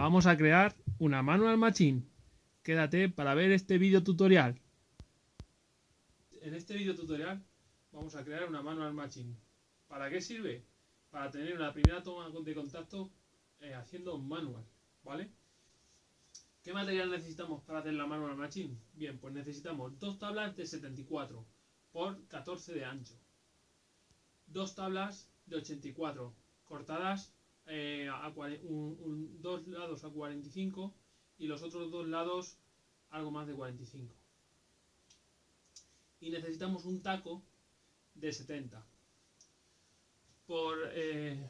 Vamos a crear una manual machine. Quédate para ver este vídeo tutorial. En este vídeo tutorial vamos a crear una manual machine. ¿Para qué sirve? Para tener una primera toma de contacto eh, haciendo un manual, ¿vale? ¿Qué material necesitamos para hacer la manual machine? Bien, pues necesitamos dos tablas de 74 por 14 de ancho. Dos tablas de 84 cortadas eh, a dos lados a 45 y los otros dos lados algo más de 45. Y necesitamos un taco de 70 por eh,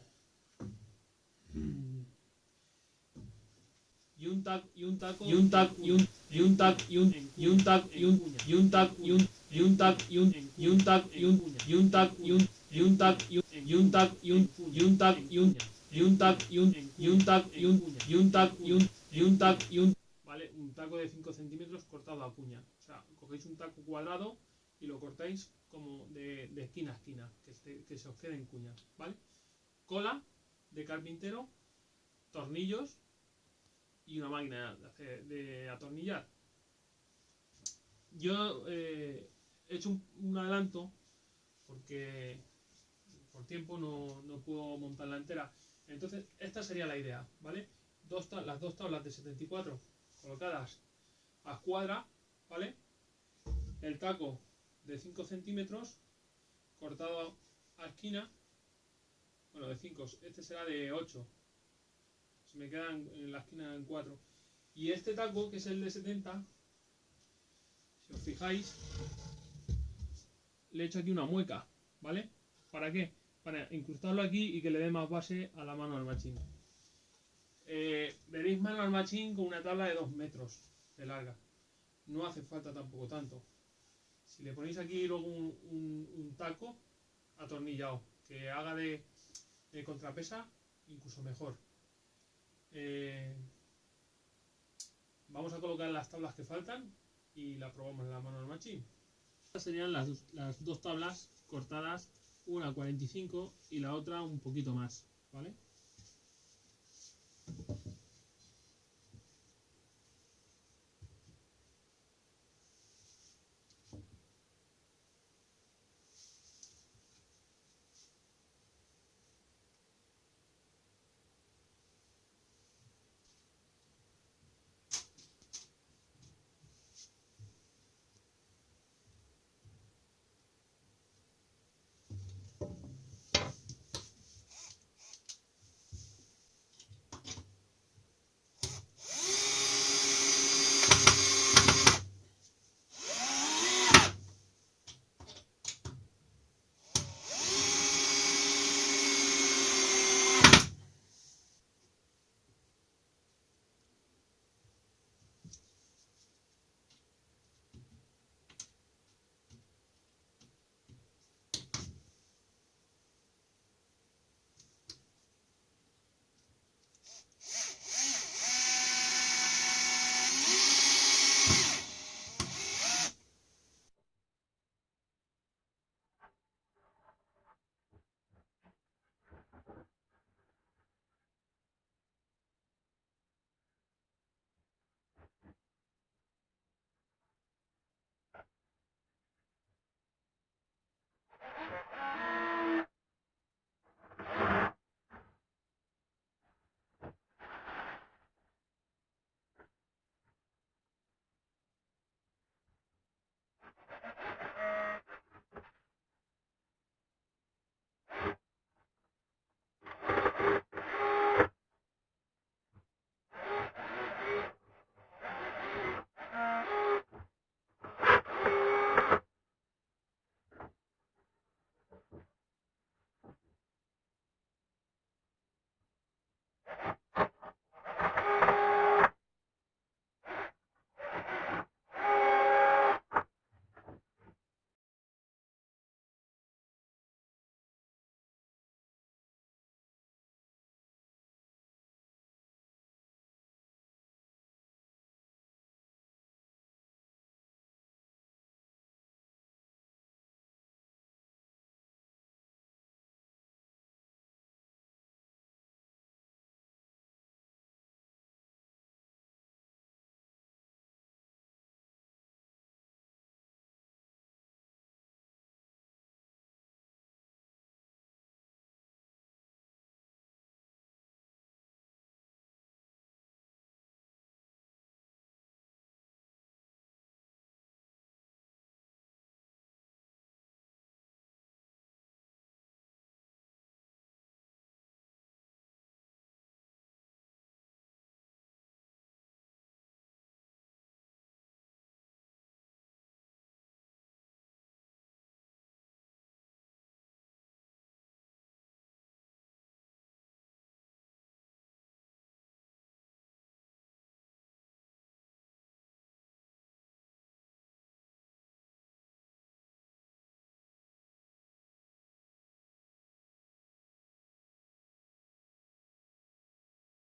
y un taco y un taco y un taco y un y un taco y un y un taco y un y un taco y un y un taco y un y un taco y un y un taco y un y un taco y un y un taco y un y un taco y un y un taco y un y un taco y un y un taco y un y un taco y un vale un taco de 5 centímetros cortado a cuña. O sea cogéis un taco cuadrado y lo cortáis como de, de esquina a esquina que, se, que se os quede en cuña vale cola de carpintero tornillos y una máquina de, de atornillar. Yo eh, he hecho un, un adelanto porque por tiempo no, no, puedo montarla entera. Entonces, esta sería la idea, ¿vale? Dos las dos tablas de 74 colocadas a escuadra, ¿vale? El taco de 5 centímetros cortado a esquina, bueno, de 5, este será de 8, se me quedan en la esquina en 4. Y este taco, que es el de 70, si os fijáis, le he hecho aquí una mueca, ¿vale? ¿Para qué? Para incrustarlo aquí y que le dé más base a la mano al machín. Eh, veréis mano al machín con una tabla de 2 metros de larga. No hace falta tampoco tanto. Si le ponéis aquí luego un, taco atornillado que haga de, contrapesa, incluso mejor. Eh, vamos a colocar las tablas que faltan y la probamos en la mano al machín. Estas serían las dos tablas cortadas, una a 45 y la otra un poquito más, ¿vale?